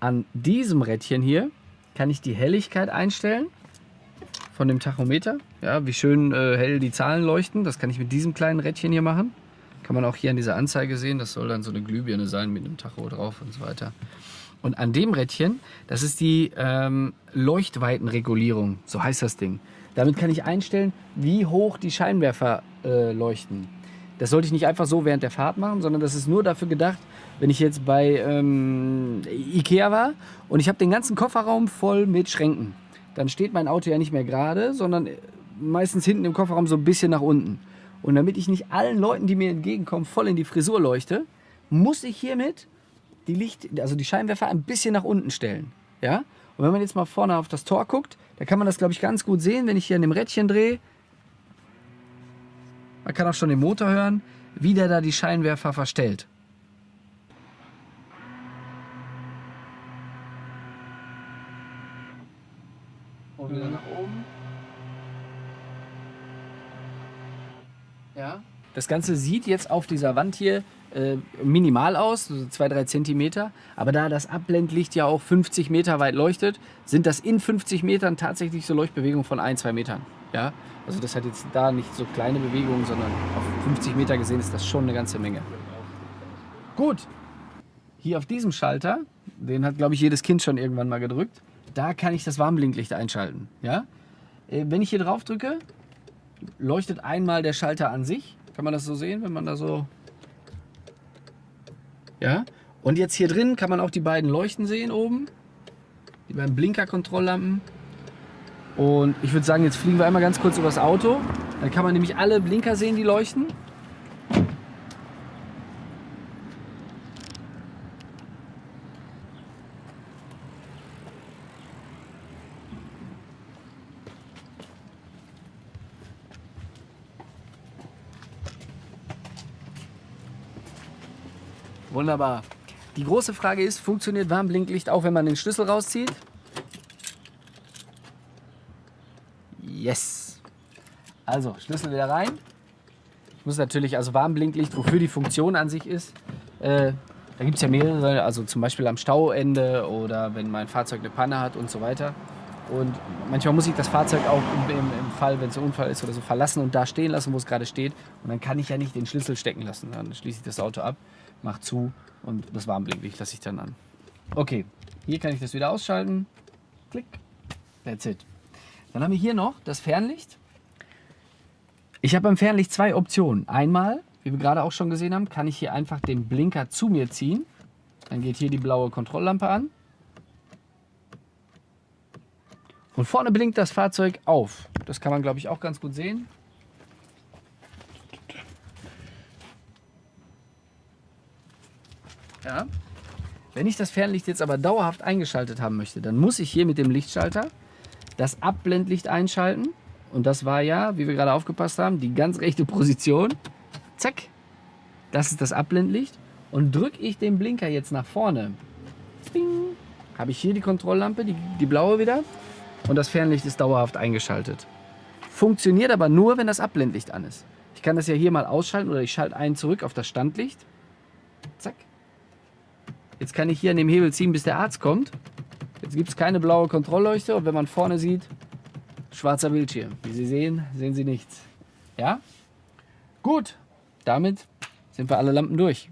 an diesem Rädchen hier kann ich die Helligkeit einstellen von dem Tachometer. Ja, wie schön äh, hell die Zahlen leuchten. Das kann ich mit diesem kleinen Rädchen hier machen. Kann man auch hier an dieser Anzeige sehen. Das soll dann so eine Glühbirne sein mit einem Tacho drauf und so weiter. Und an dem Rädchen, das ist die ähm, Leuchtweitenregulierung, so heißt das Ding. Damit kann ich einstellen, wie hoch die Scheinwerfer äh, leuchten. Das sollte ich nicht einfach so während der Fahrt machen, sondern das ist nur dafür gedacht, wenn ich jetzt bei ähm, Ikea war und ich habe den ganzen Kofferraum voll mit Schränken. Dann steht mein Auto ja nicht mehr gerade, sondern meistens hinten im Kofferraum so ein bisschen nach unten. Und damit ich nicht allen Leuten, die mir entgegenkommen, voll in die Frisur leuchte, muss ich hiermit die Licht, also die Scheinwerfer ein bisschen nach unten stellen. Ja? Und wenn man jetzt mal vorne auf das Tor guckt, da kann man das, glaube ich, ganz gut sehen, wenn ich hier an dem Rädchen drehe. Man kann auch schon den Motor hören, wie der da die Scheinwerfer verstellt. Und wieder nach oben. Ja. Das Ganze sieht jetzt auf dieser Wand hier äh, minimal aus, so 2-3 Zentimeter. Aber da das Abblendlicht ja auch 50 Meter weit leuchtet, sind das in 50 Metern tatsächlich so Leuchtbewegungen von 1-2 Metern. Ja? Also das hat jetzt da nicht so kleine Bewegungen, sondern auf 50 Meter gesehen ist das schon eine ganze Menge. Gut, hier auf diesem Schalter, den hat glaube ich jedes Kind schon irgendwann mal gedrückt, da kann ich das Warnblinklicht einschalten. Ja? Äh, wenn ich hier drauf drücke, leuchtet einmal der Schalter an sich. Kann man das so sehen, wenn man da so... Ja? Und jetzt hier drin kann man auch die beiden Leuchten sehen oben. Die beiden Blinker-Kontrolllampen. Und ich würde sagen, jetzt fliegen wir einmal ganz kurz über das Auto. Dann kann man nämlich alle Blinker sehen, die leuchten. Wunderbar. Die große Frage ist, funktioniert Warnblinklicht auch, wenn man den Schlüssel rauszieht? Yes. Also, Schlüssel wieder rein. Ich muss natürlich, also Warnblinklicht, wofür die Funktion an sich ist, äh, da gibt es ja mehrere, also zum Beispiel am Stauende oder wenn mein Fahrzeug eine Panne hat und so weiter. Und manchmal muss ich das Fahrzeug auch im, im, Fall, wenn es ein Unfall ist oder so, verlassen und da stehen lassen, wo es gerade steht. Und dann kann ich ja nicht den Schlüssel stecken lassen. Dann schließe ich das Auto ab mach zu und das Warnblinklicht lasse ich dann an. Okay, hier kann ich das wieder ausschalten. Klick, that's it. Dann haben wir hier noch das Fernlicht. Ich habe beim Fernlicht zwei Optionen. Einmal, wie wir gerade auch schon gesehen haben, kann ich hier einfach den Blinker zu mir ziehen. Dann geht hier die blaue Kontrolllampe an. Und vorne blinkt das Fahrzeug auf. Das kann man, glaube ich, auch ganz gut sehen. Ja. Wenn ich das Fernlicht jetzt aber dauerhaft eingeschaltet haben möchte, dann muss ich hier mit dem Lichtschalter das Abblendlicht einschalten. Und das war ja, wie wir gerade aufgepasst haben, die ganz rechte Position. Zack. Das ist das Abblendlicht. Und drücke ich den Blinker jetzt nach vorne, habe ich hier die Kontrolllampe, die, die blaue wieder. Und das Fernlicht ist dauerhaft eingeschaltet. Funktioniert aber nur, wenn das Abblendlicht an ist. Ich kann das ja hier mal ausschalten oder ich schalte einen zurück auf das Standlicht. Zack. Jetzt kann ich hier an dem Hebel ziehen, bis der Arzt kommt. Jetzt gibt es keine blaue Kontrollleuchte und wenn man vorne sieht, schwarzer Bildschirm. Wie Sie sehen, sehen Sie nichts. Ja? Gut, damit sind wir alle Lampen durch.